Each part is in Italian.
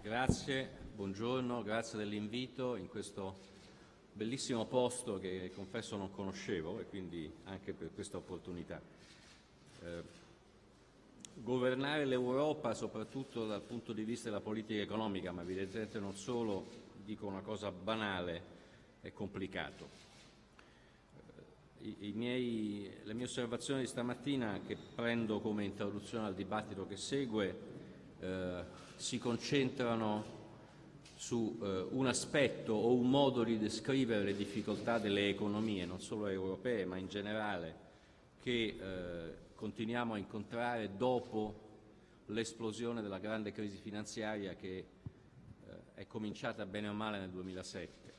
Grazie, buongiorno, grazie dell'invito in questo bellissimo posto che confesso non conoscevo e quindi anche per questa opportunità. Eh, governare l'Europa soprattutto dal punto di vista della politica economica, ma evidentemente non solo, dico una cosa banale, è complicato. Eh, I, miei, le mie osservazioni di stamattina che prendo come introduzione al dibattito che segue eh, si concentrano su eh, un aspetto o un modo di descrivere le difficoltà delle economie, non solo europee ma in generale, che eh, continuiamo a incontrare dopo l'esplosione della grande crisi finanziaria che eh, è cominciata bene o male nel 2007.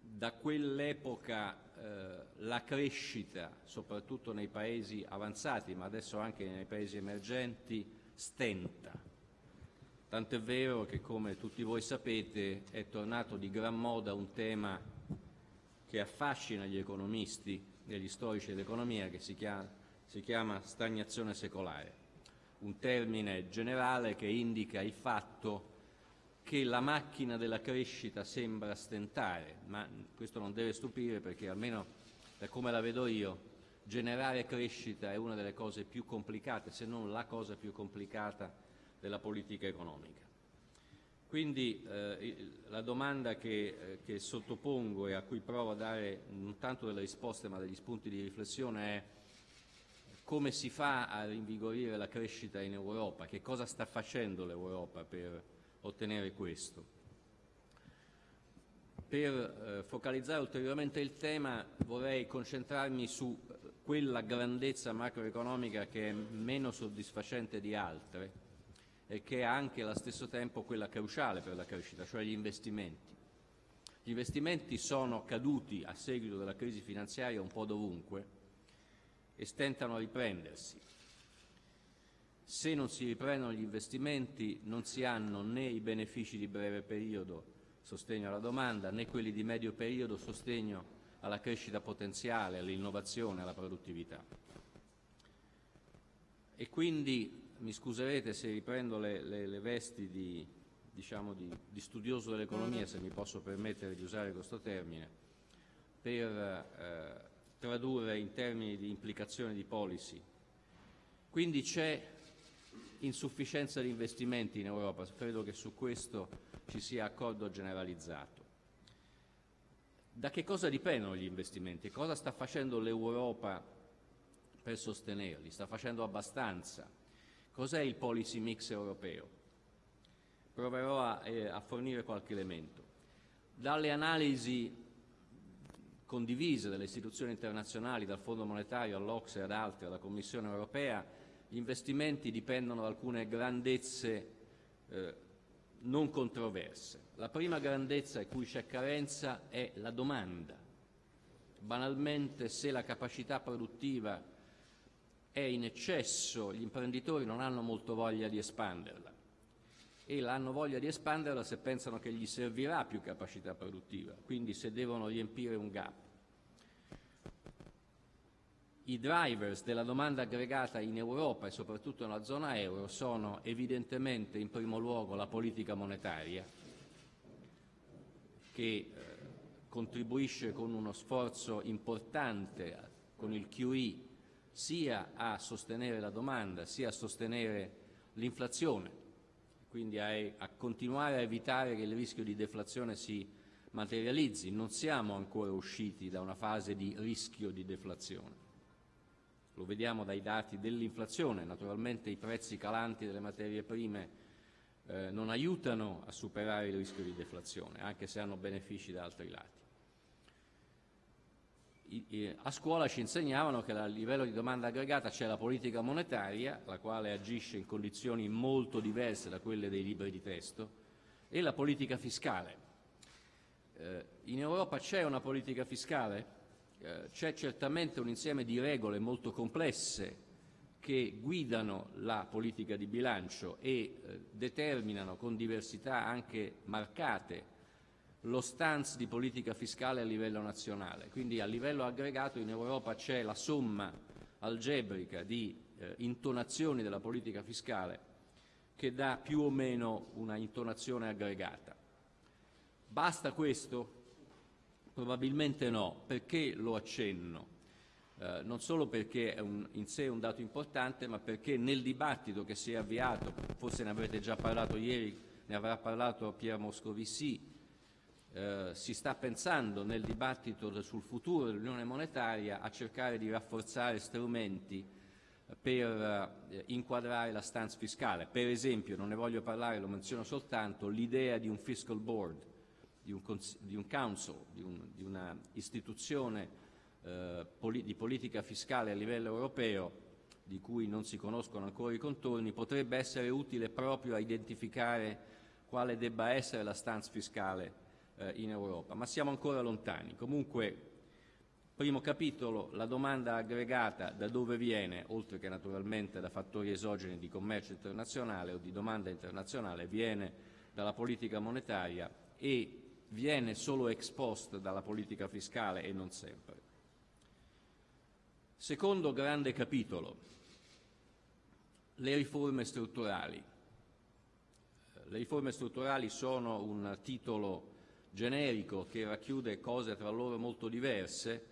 Da quell'epoca eh, la crescita, soprattutto nei paesi avanzati, ma adesso anche nei paesi emergenti, stenta. Tant'è vero che, come tutti voi sapete, è tornato di gran moda un tema che affascina gli economisti e gli storici dell'economia, che si chiama, si chiama stagnazione secolare, un termine generale che indica il fatto che la macchina della crescita sembra stentare, ma questo non deve stupire perché almeno da come la vedo io, generare crescita è una delle cose più complicate, se non la cosa più complicata della politica economica. Quindi eh, la domanda che, eh, che, sottopongo e a cui provo a dare non tanto delle risposte ma degli spunti di riflessione è come si fa a rinvigorire la crescita in Europa, che cosa sta facendo l'Europa per ottenere questo. Per eh, focalizzare ulteriormente il tema vorrei concentrarmi su quella grandezza macroeconomica che è meno soddisfacente di altre, e che è anche allo stesso tempo quella cruciale per la crescita, cioè gli investimenti. Gli investimenti sono caduti a seguito della crisi finanziaria un po' dovunque e stentano a riprendersi. Se non si riprendono gli investimenti non si hanno né i benefici di breve periodo, sostegno alla domanda, né quelli di medio periodo, sostegno alla crescita potenziale, all'innovazione, alla produttività. E quindi mi scuserete se riprendo le, le, le vesti di, diciamo di, di, studioso dell'economia, se mi posso permettere di usare questo termine, per eh, tradurre in termini di implicazione di policy. Quindi c'è insufficienza di investimenti in Europa, credo che su questo ci sia accordo generalizzato. Da che cosa dipendono gli investimenti? Cosa sta facendo l'Europa per sostenerli? Sta facendo abbastanza? Cos'è il policy mix europeo? Proverò a, eh, a fornire qualche elemento. Dalle analisi condivise dalle istituzioni internazionali, dal Fondo monetario all'Ocse ad altri, alla Commissione europea, gli investimenti dipendono da alcune grandezze eh, non controverse. La prima grandezza in cui c'è carenza è la domanda. Banalmente, se la capacità produttiva è in eccesso, gli imprenditori non hanno molto voglia di espanderla e hanno voglia di espanderla se pensano che gli servirà più capacità produttiva, quindi se devono riempire un gap. I drivers della domanda aggregata in Europa e soprattutto nella zona euro sono evidentemente in primo luogo la politica monetaria che eh, contribuisce con uno sforzo importante con il QE sia a sostenere la domanda sia a sostenere l'inflazione, quindi a, a, continuare a evitare che il rischio di deflazione si materializzi. Non siamo ancora usciti da una fase di rischio di deflazione. Lo vediamo dai dati dell'inflazione, naturalmente i prezzi calanti delle materie prime eh, non aiutano a superare il rischio di deflazione, anche se hanno benefici da altri lati a scuola ci insegnavano che a livello di domanda aggregata c'è la politica monetaria, la quale agisce in condizioni molto diverse da quelle dei libri di testo, e la politica fiscale. Eh, in Europa c'è una politica fiscale? Eh, c'è certamente un insieme di regole molto complesse che guidano la politica di bilancio e eh, determinano con diversità anche marcate lo stance di politica fiscale a livello nazionale. Quindi a livello aggregato in Europa c'è la somma algebrica di eh, intonazioni della politica fiscale che dà più o meno una intonazione aggregata. Basta questo? Probabilmente no. Perché lo accenno? Eh, non solo perché è un, in sé un dato importante, ma perché nel dibattito che si è avviato, forse ne avrete già parlato ieri, ne avrà parlato Pier Moscovici, eh, si sta pensando nel dibattito sul futuro dell'Unione monetaria a cercare di rafforzare strumenti per eh, inquadrare la stance fiscale. Per esempio, non ne voglio parlare, lo menziono soltanto, l'idea di un fiscal board, di un, di un council, di, un, di una istituzione eh, poli di politica fiscale a livello europeo, di cui non si conoscono ancora i contorni, potrebbe essere utile proprio a identificare quale debba essere la stance fiscale eh, in Europa, ma siamo ancora lontani. Comunque, primo capitolo, la domanda aggregata da dove viene, oltre che naturalmente da fattori esogeni di commercio internazionale o di domanda internazionale, viene dalla politica monetaria e viene solo ex post dalla politica fiscale e non sempre. Secondo grande capitolo, le riforme strutturali. Le riforme strutturali sono un titolo generico che racchiude cose tra loro molto diverse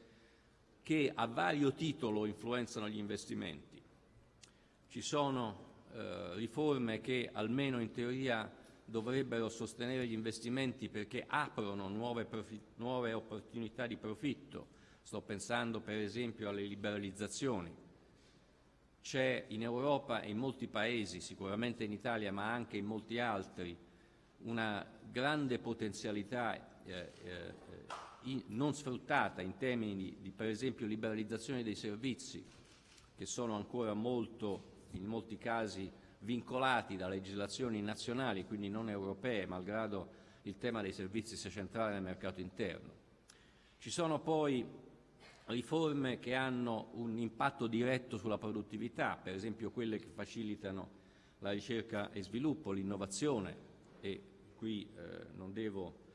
che a vario titolo influenzano gli investimenti. Ci sono eh, riforme che almeno in teoria dovrebbero sostenere gli investimenti perché aprono nuove, nuove opportunità di profitto, Sto pensando per esempio alle liberalizzazioni. C'è in Europa e in molti paesi, sicuramente in Italia ma anche in molti altri, una grande potenzialità eh, eh, in, non sfruttata in termini di, di, per esempio liberalizzazione dei servizi che sono ancora molto, in molti casi vincolati da legislazioni nazionali, quindi non europee, malgrado il tema dei servizi sia centrale nel mercato interno. Ci sono poi riforme che hanno un impatto diretto sulla produttività, per esempio quelle che facilitano la ricerca e sviluppo, l'innovazione e qui eh, non devo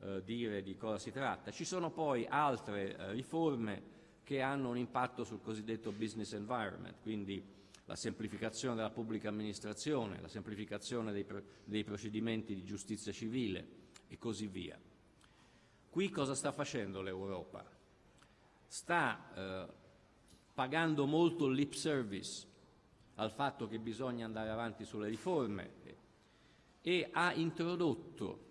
eh, dire di cosa si tratta. Ci sono poi altre eh, riforme che hanno un impatto sul cosiddetto business environment, quindi la semplificazione della pubblica amministrazione, la semplificazione dei, dei procedimenti di giustizia civile e così via. Qui cosa sta facendo l'Europa? sta eh, pagando molto lip service al fatto che bisogna andare avanti sulle riforme e ha introdotto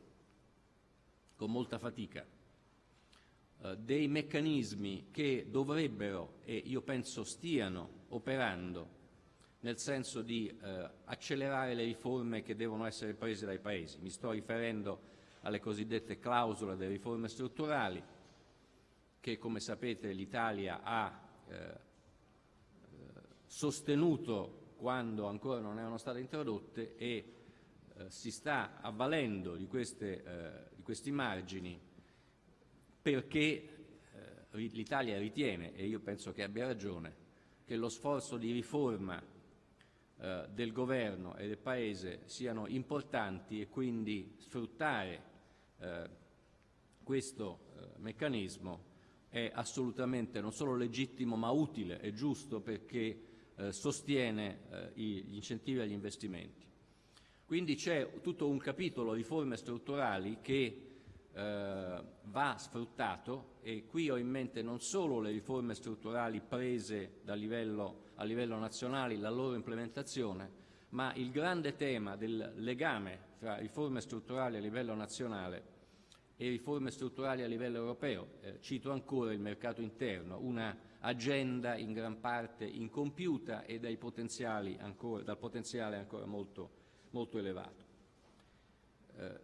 con molta fatica eh, dei meccanismi che dovrebbero e io penso stiano operando nel senso di eh, accelerare le riforme che devono essere prese dai Paesi. Mi sto riferendo alle cosiddette clausole delle riforme strutturali, che come sapete l'Italia ha eh, sostenuto quando ancora non erano state introdotte e eh, si sta avvalendo di, queste, eh, di questi margini perché eh, l'Italia ritiene, e io penso che abbia ragione, che lo sforzo di riforma eh, del governo e del Paese siano importanti e quindi sfruttare eh, questo meccanismo è assolutamente non solo legittimo ma utile e giusto perché eh, sostiene eh, gli incentivi agli investimenti. Quindi c'è tutto un capitolo riforme strutturali che eh, va sfruttato e qui ho in mente non solo le riforme strutturali prese livello, a livello nazionale, la loro implementazione, ma il grande tema del legame tra riforme strutturali a livello nazionale e riforme strutturali a livello europeo. Eh, cito ancora il mercato interno, una agenda in gran parte incompiuta e ancora, dal potenziale ancora molto, molto elevato. Eh,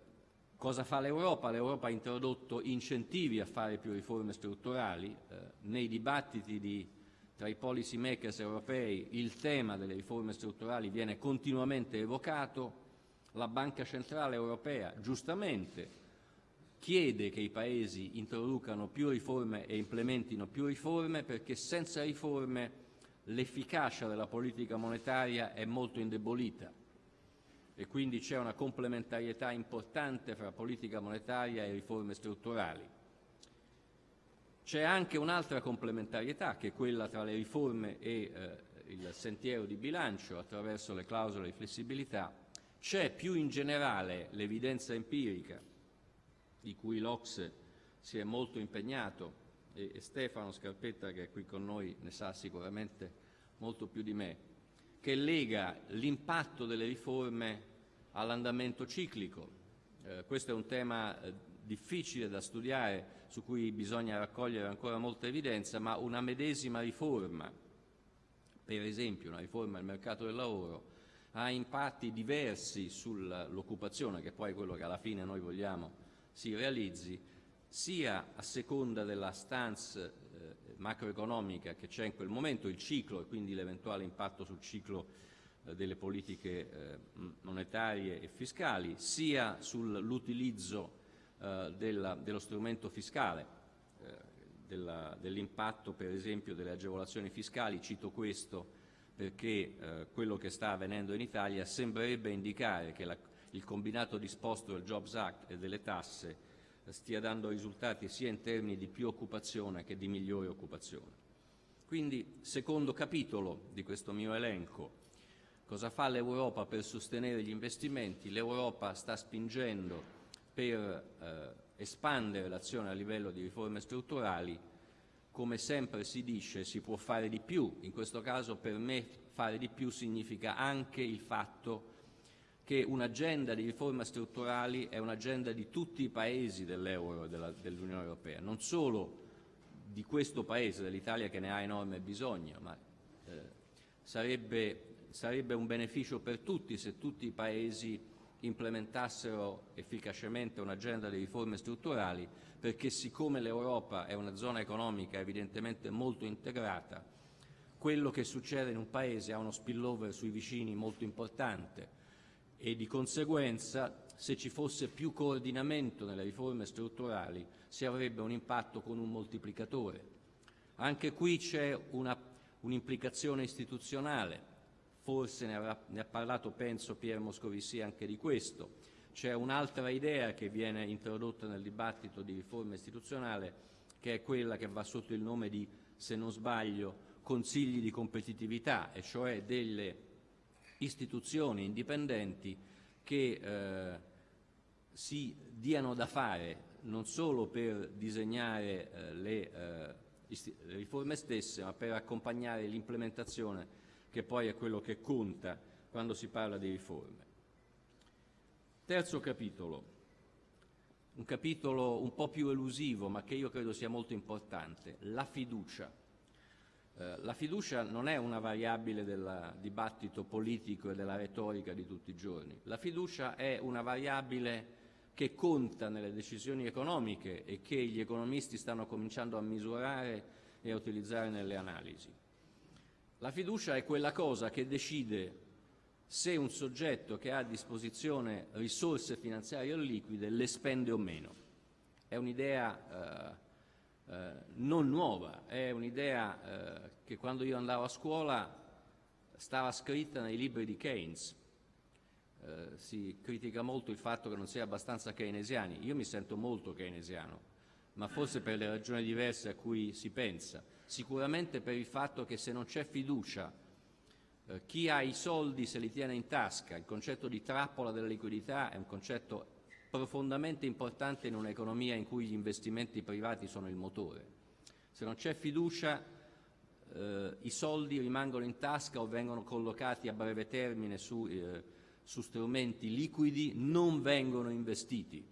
cosa fa l'Europa? L'Europa ha introdotto incentivi a fare più riforme strutturali. Eh, nei dibattiti di, tra i policy makers europei il tema delle riforme strutturali viene continuamente evocato. La Banca Centrale Europea, giustamente, chiede che i Paesi introducano più riforme e implementino più riforme perché senza riforme l'efficacia della politica monetaria è molto indebolita e quindi c'è una complementarietà importante fra politica monetaria e riforme strutturali. C'è anche un'altra complementarietà che è quella tra le riforme e eh, il sentiero di bilancio attraverso le clausole di flessibilità C'è più in generale l'evidenza empirica di cui l'Ox si è molto impegnato e, e Stefano Scarpetta che è qui con noi ne sa sicuramente molto più di me, che lega l'impatto delle riforme all'andamento ciclico. Eh, questo è un tema eh, difficile da studiare, su cui bisogna raccogliere ancora molta evidenza, ma una medesima riforma, per esempio una riforma del mercato del lavoro, ha impatti diversi sull'occupazione, che poi è quello che alla fine noi vogliamo si realizzi, sia a seconda della stance eh, macroeconomica che c'è in quel momento, il ciclo e quindi l'eventuale impatto sul ciclo eh, delle politiche eh, monetarie e fiscali, sia sull'utilizzo eh, dello strumento fiscale, eh, dell'impatto per esempio delle agevolazioni fiscali, cito questo perché eh, quello che sta avvenendo in Italia sembrerebbe indicare che la, il combinato disposto del Jobs Act e delle tasse eh, stia dando risultati sia in termini di più occupazione che di migliore occupazione. Quindi, secondo capitolo di questo mio elenco, cosa fa l'Europa per sostenere gli investimenti? L'Europa sta spingendo per eh, espandere l'azione a livello di riforme strutturali come sempre si dice, si può fare di più. In questo caso per me fare di più significa anche il fatto che un'agenda di riforme strutturali è un'agenda di tutti i paesi dell'euro e dell'Unione Europea, non solo di questo Paese, dell'Italia che ne ha enorme bisogno, ma eh, sarebbe, sarebbe un beneficio per tutti se tutti i Paesi implementassero efficacemente un'agenda di riforme strutturali perché siccome l'Europa è una zona economica evidentemente molto integrata, quello che succede in un Paese ha uno spillover sui vicini molto importante e di conseguenza se ci fosse più coordinamento nelle riforme strutturali si avrebbe un impatto con un moltiplicatore. Anche qui c'è un'implicazione un istituzionale, forse ne, avrà, ne ha parlato penso Pier Moscovici anche di questo. C'è un'altra idea che viene introdotta nel dibattito di riforma istituzionale che è quella che va sotto il nome di, se non sbaglio, consigli di competitività, e cioè delle istituzioni indipendenti che eh, si diano da fare non solo per disegnare eh, le, eh, le riforme stesse, ma per accompagnare l'implementazione che poi è quello che conta quando si parla di riforme. Terzo capitolo, un capitolo un po' più elusivo ma che io credo sia molto importante, la fiducia. Eh, la fiducia non è una variabile del dibattito politico e della retorica di tutti i giorni, la fiducia è una variabile che conta nelle decisioni economiche e che gli economisti stanno cominciando a misurare e a utilizzare nelle analisi. La fiducia è quella cosa che decide se un soggetto che ha a disposizione risorse finanziarie liquide le spende o meno. È un'idea eh, eh, non nuova, è un'idea eh, che quando io andavo a scuola stava scritta nei libri di Keynes. Eh, si critica molto il fatto che non sia abbastanza keynesiani. Io mi sento molto keynesiano, ma forse per le ragioni diverse a cui si pensa sicuramente per il fatto che se non c'è fiducia, eh, chi ha i soldi se li tiene in tasca, il concetto di trappola della liquidità è un concetto profondamente importante in un'economia in cui gli investimenti privati sono il motore. Se non c'è fiducia eh, i soldi rimangono in tasca o vengono collocati a breve termine su, eh, su strumenti liquidi, non vengono investiti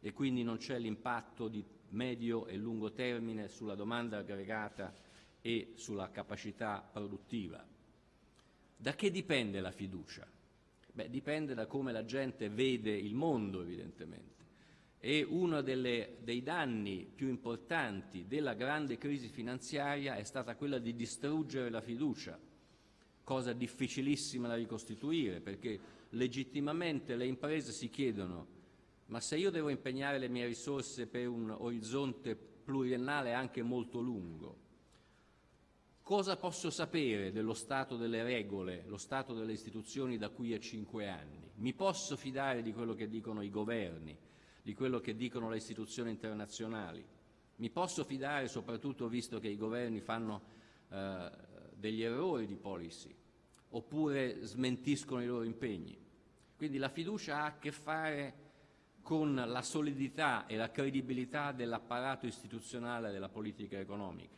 e quindi non c'è l'impatto di medio e lungo termine sulla domanda aggregata e sulla capacità produttiva. Da che dipende la fiducia? Beh, dipende da come la gente vede il mondo, evidentemente. E uno delle, dei danni più importanti della grande crisi finanziaria è stata quella di distruggere la fiducia, cosa difficilissima da ricostituire, perché legittimamente le imprese si chiedono ma se io devo impegnare le mie risorse per un orizzonte pluriennale anche molto lungo, cosa posso sapere dello stato delle regole, lo stato delle istituzioni da qui a cinque anni? Mi posso fidare di quello che dicono i governi, di quello che dicono le istituzioni internazionali? Mi posso fidare soprattutto visto che i governi fanno eh, degli errori di policy oppure smentiscono i loro impegni? Quindi la fiducia ha a che fare con la solidità e la credibilità dell'apparato istituzionale della politica economica.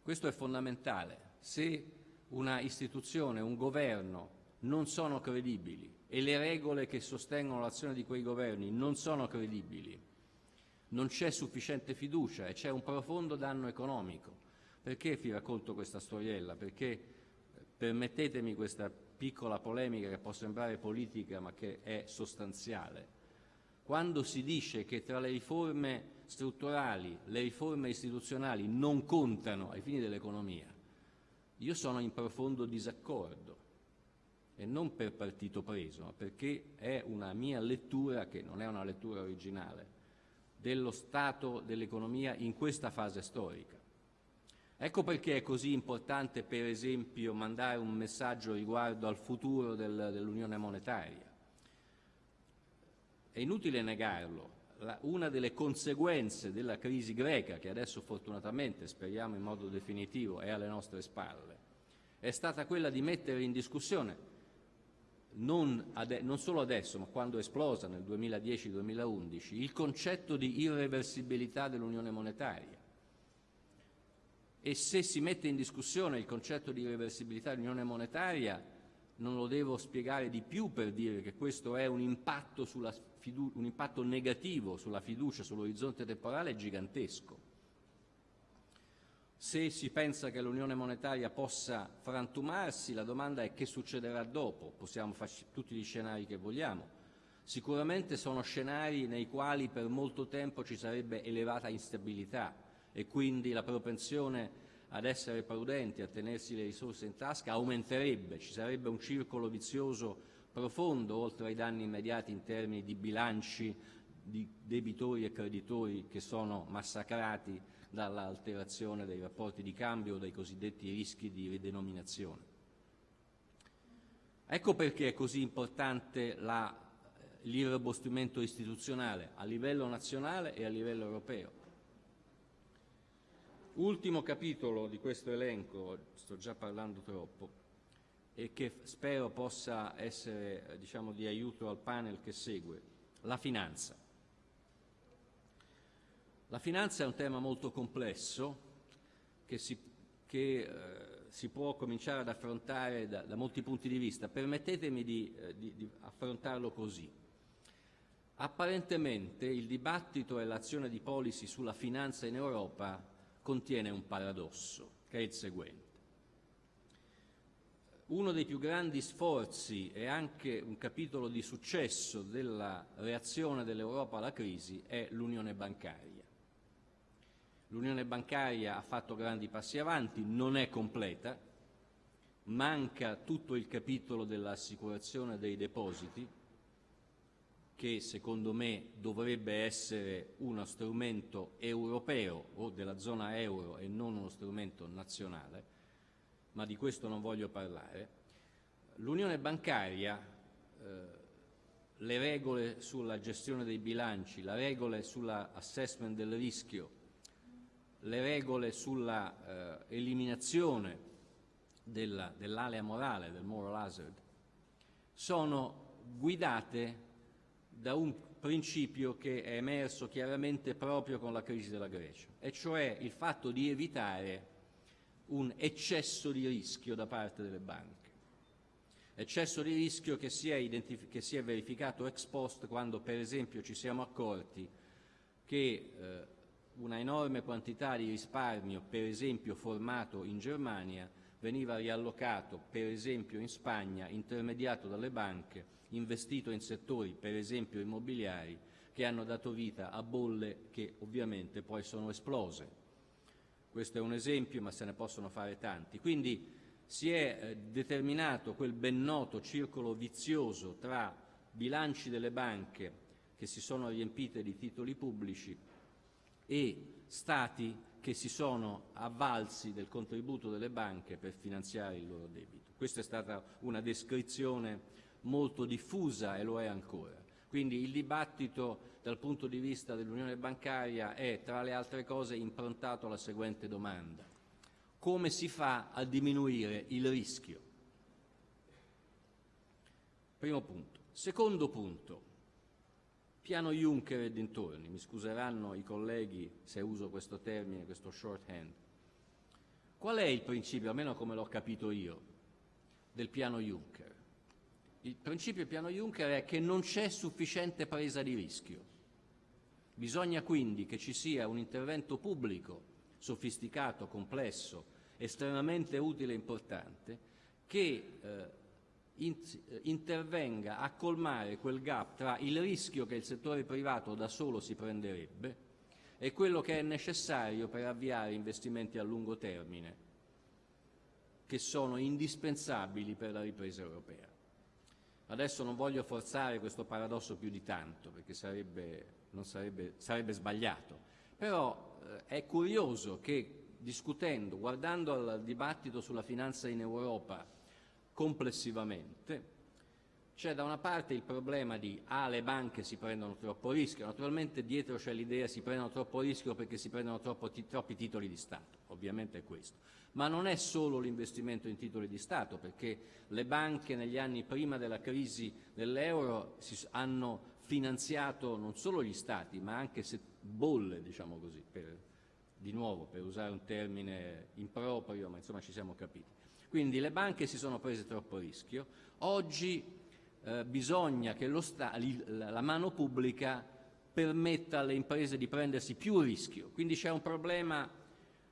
Questo è fondamentale. Se una istituzione, un governo non sono credibili e le regole che sostengono l'azione di quei governi non sono credibili, non c'è sufficiente fiducia e c'è un profondo danno economico. Perché vi racconto questa storiella? Perché eh, permettetemi questa piccola polemica che può sembrare politica ma che è sostanziale. Quando si dice che tra le riforme strutturali, le riforme istituzionali non contano ai fini dell'economia, io sono in profondo disaccordo e non per partito preso, ma perché è una mia lettura, che non è una lettura originale, dello stato dell'economia in questa fase storica. Ecco perché è così importante, per esempio, mandare un messaggio riguardo al futuro del, dell'Unione monetaria. È inutile negarlo, una delle conseguenze della crisi greca, che adesso fortunatamente speriamo in modo definitivo è alle nostre spalle, è stata quella di mettere in discussione non, non, solo adesso, ma quando è esplosa nel 2010-2011, il concetto di irreversibilità dell'unione monetaria. E se si mette in discussione il concetto di irreversibilità dell'unione monetaria, non lo devo spiegare di più per dire che questo è un impatto, un impatto negativo sulla fiducia, sull'orizzonte temporale gigantesco. Se si pensa che l'unione monetaria possa frantumarsi, la domanda è che succederà dopo, possiamo farci tutti gli scenari che vogliamo. Sicuramente sono scenari nei quali per molto tempo ci sarebbe elevata instabilità e quindi la propensione ad essere prudenti, a tenersi le risorse in tasca aumenterebbe, ci sarebbe un circolo vizioso profondo oltre ai danni immediati in termini di bilanci di debitori e creditori che sono massacrati dall'alterazione dei rapporti di cambio o dai cosiddetti rischi di ridenominazione. Ecco perché è così importante l'irrobustimento istituzionale a livello nazionale e a livello europeo. Ultimo capitolo di questo elenco, sto già parlando troppo, e che spero possa essere diciamo, di aiuto al panel che segue, la finanza. La finanza è un tema molto complesso che si, che, eh, si può cominciare ad affrontare da, da, molti punti di vista. Permettetemi di, eh, di, di affrontarlo così. Apparentemente il dibattito e l'azione di policy sulla finanza in Europa contiene un paradosso, che è il seguente. Uno dei più grandi sforzi e anche un capitolo di successo della reazione dell'Europa alla crisi è l'unione bancaria. L'unione bancaria ha fatto grandi passi avanti, non è completa, manca tutto il capitolo dell'assicurazione dei depositi, che secondo me dovrebbe essere uno strumento europeo o della zona euro e non uno strumento nazionale, ma di questo non voglio parlare. L'unione bancaria, eh, le regole sulla gestione dei bilanci, le regole sull'assessment del rischio, le regole sulla eh, eliminazione dell'alea morale, del moral hazard, sono guidate da un principio che è emerso chiaramente proprio con la crisi della Grecia, e cioè il fatto di evitare un eccesso di rischio da parte delle banche. Eccesso di rischio che si è, che si è verificato ex post quando per esempio ci siamo accorti che eh, una enorme quantità di risparmio, per esempio formato in Germania, veniva riallocato, per esempio in Spagna, intermediato dalle banche, investito in settori, per esempio immobiliari, che hanno dato vita a bolle che ovviamente poi sono esplose. Questo è un esempio, ma se ne possono fare tanti. Quindi si è eh, determinato quel ben noto circolo vizioso tra bilanci delle banche che si sono riempite di titoli pubblici e Stati che si sono avvalsi del contributo delle banche per finanziare il loro debito. Questa è stata una descrizione molto diffusa e lo è ancora. Quindi il dibattito dal punto di vista dell'unione bancaria è, tra le altre cose, improntato alla seguente domanda. Come si fa a diminuire il rischio? Primo punto. Secondo punto, piano Juncker e dintorni, mi scuseranno i colleghi se uso questo termine, questo shorthand. Qual è il principio, almeno come l'ho capito io, del piano Juncker? Il principio del piano Juncker è che non c'è sufficiente presa di rischio. Bisogna quindi che ci sia un intervento pubblico sofisticato, complesso, estremamente utile e importante, che eh, in, intervenga a colmare quel gap tra il rischio che il settore privato da solo si prenderebbe e quello che è necessario per avviare investimenti a lungo termine, che sono indispensabili per la ripresa europea. Adesso non voglio forzare questo paradosso più di tanto, perché sarebbe, sarebbe, sarebbe sbagliato, però eh, è curioso che discutendo, guardando al dibattito sulla finanza in Europa complessivamente, c'è da una parte il problema di ah, le banche si prendono troppo rischio, naturalmente dietro c'è l'idea si prendono troppo rischio perché si prendono troppo, troppi titoli di Stato, ovviamente è questo. Ma non è solo l'investimento in titoli di Stato, perché le banche negli anni prima della crisi dell'euro hanno finanziato non solo gli Stati, ma anche bolle, diciamo così, per, di nuovo per usare un termine improprio, ma insomma ci siamo capiti. Quindi le banche si sono prese troppo rischio, oggi eh, bisogna che la mano pubblica permetta alle imprese di prendersi più rischio, quindi c'è un problema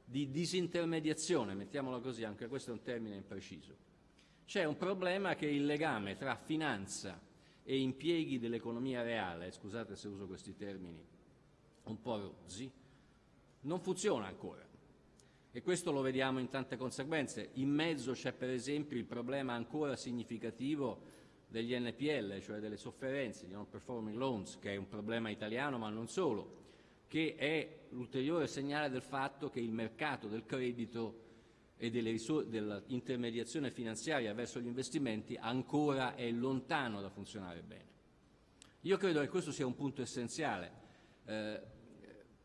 di disintermediazione, mettiamola così, anche questo è un termine impreciso. C'è un problema che il legame tra finanza e impieghi dell'economia reale, scusate se uso questi termini un po' rozzi, non funziona ancora. E questo lo vediamo in tante conseguenze. In mezzo c'è per esempio il problema ancora significativo degli NPL, cioè delle sofferenze di non performing loans, che è un problema italiano ma non solo, che è l'ulteriore segnale del fatto che il mercato del credito e dell'intermediazione finanziaria verso gli investimenti ancora è lontano da funzionare bene. Io credo che questo sia un punto essenziale. Eh,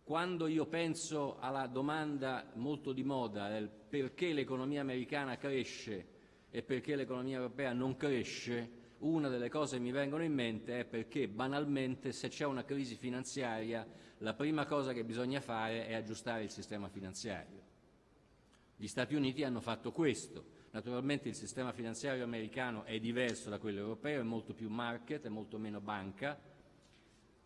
quando io penso alla domanda molto di moda del perché l'economia americana cresce e perché l'economia europea non cresce, una delle cose che mi vengono in mente è perché banalmente se c'è una crisi finanziaria la prima cosa che bisogna fare è aggiustare il sistema finanziario. Gli Stati Uniti hanno fatto questo. Naturalmente il sistema finanziario americano è diverso da quello europeo, è molto più market, è molto meno banca,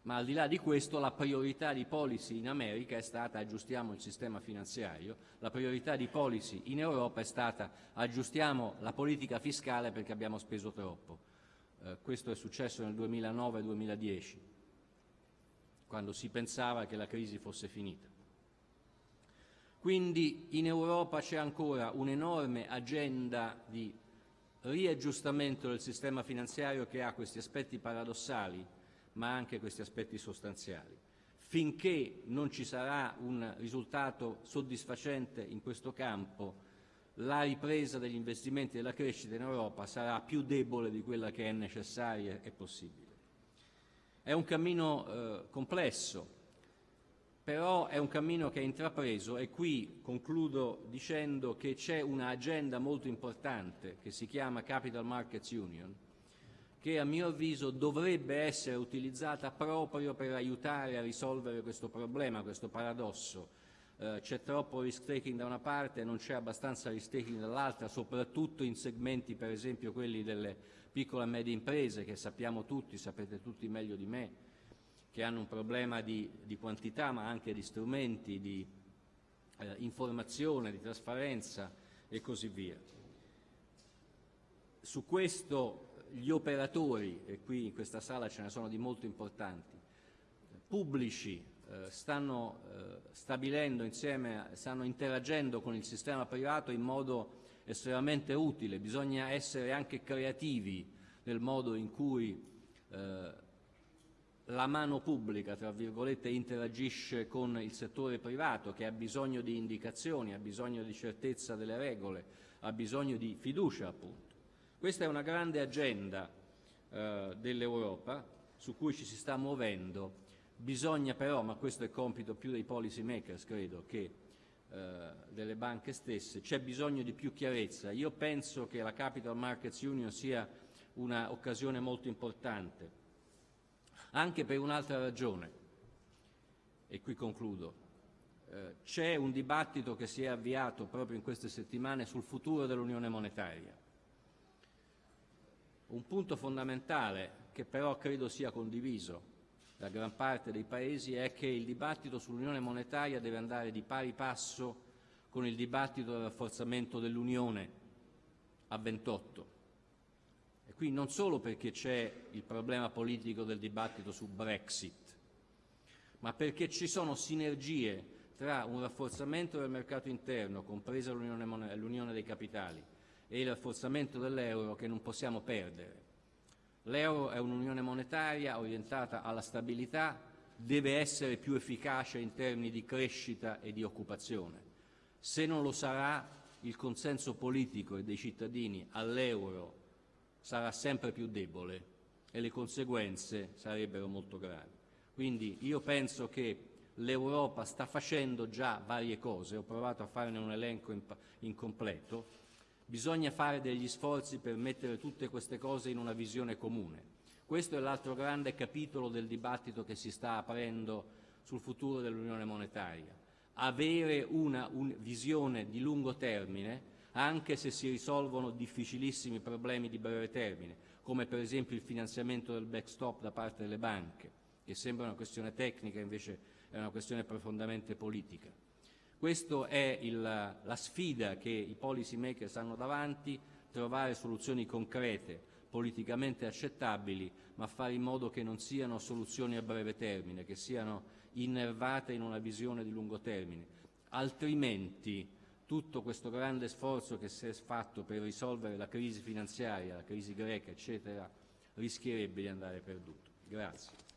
ma al di là di questo la priorità di policy in America è stata aggiustiamo il sistema finanziario, la priorità di policy in Europa è stata aggiustiamo la politica fiscale perché abbiamo speso troppo. Eh, questo è successo nel 2009-2010, quando si pensava che la crisi fosse finita. Quindi in Europa c'è ancora un'enorme agenda di riaggiustamento del sistema finanziario che ha questi aspetti paradossali, ma anche questi aspetti sostanziali. Finché non ci sarà un risultato soddisfacente in questo campo, la ripresa degli investimenti e della crescita in Europa sarà più debole di quella che è necessaria e possibile. È un cammino eh, complesso, però è un cammino che è intrapreso e qui concludo dicendo che c'è un'agenda molto importante che si chiama Capital Markets Union, che a mio avviso dovrebbe essere utilizzata proprio per aiutare a risolvere questo problema, questo paradosso, eh, c'è troppo risk taking da una parte e non c'è abbastanza risk taking dall'altra, soprattutto in segmenti per esempio quelli delle piccole e medie imprese che sappiamo tutti, sapete tutti meglio di me, che hanno un problema di, di quantità ma anche di strumenti, di eh, informazione, di trasparenza e così via. Su questo gli operatori, e qui in questa sala ce ne sono di molto importanti, pubblici, stanno eh, stabilendo insieme, stanno interagendo con il sistema privato in modo estremamente utile, bisogna essere anche creativi nel modo in cui eh, la mano pubblica, tra virgolette, interagisce con il settore privato che ha bisogno di indicazioni, ha bisogno di certezza delle regole, ha bisogno di fiducia appunto. Questa è una grande agenda eh, dell'Europa su cui ci si sta muovendo Bisogna però, ma questo è compito più dei policy makers credo che eh, delle banche stesse, c'è bisogno di più chiarezza. Io penso che la Capital Markets Union sia un'occasione molto importante, anche per un'altra ragione, e qui concludo. Eh, c'è un dibattito che si è avviato proprio in queste settimane sul futuro dell'Unione monetaria. Un punto fondamentale, che però credo sia condiviso da gran parte dei Paesi, è che il dibattito sull'Unione monetaria deve andare di pari passo con il dibattito del rafforzamento dell'Unione a 28. E qui non solo perché c'è il problema politico del dibattito su Brexit, ma perché ci sono sinergie tra un rafforzamento del mercato interno, compresa l'unione dei capitali, e il rafforzamento dell'euro che non possiamo perdere. L'euro è un'unione monetaria orientata alla stabilità, deve essere più efficace in termini di crescita e di occupazione. Se non lo sarà, il consenso politico e dei cittadini all'euro sarà sempre più debole e le conseguenze sarebbero molto gravi. Quindi io penso che l'Europa sta facendo già varie cose, ho provato a farne un elenco incompleto, bisogna fare degli sforzi per mettere tutte queste cose in una visione comune. Questo è l'altro grande capitolo del dibattito che si sta aprendo sul futuro dell'Unione monetaria avere una un visione di lungo termine anche se si risolvono difficilissimi problemi di breve termine, come per esempio il finanziamento del backstop da parte delle banche, che sembra una questione tecnica invece è una questione profondamente politica. Questa è il, la sfida che i policy makers hanno davanti, trovare soluzioni concrete, politicamente accettabili, ma fare in modo che non siano soluzioni a breve termine, che siano innervata in una visione di lungo termine, altrimenti tutto questo grande sforzo che si è fatto per risolvere la crisi finanziaria, la crisi greca, eccetera, rischierebbe di andare perduto. Grazie.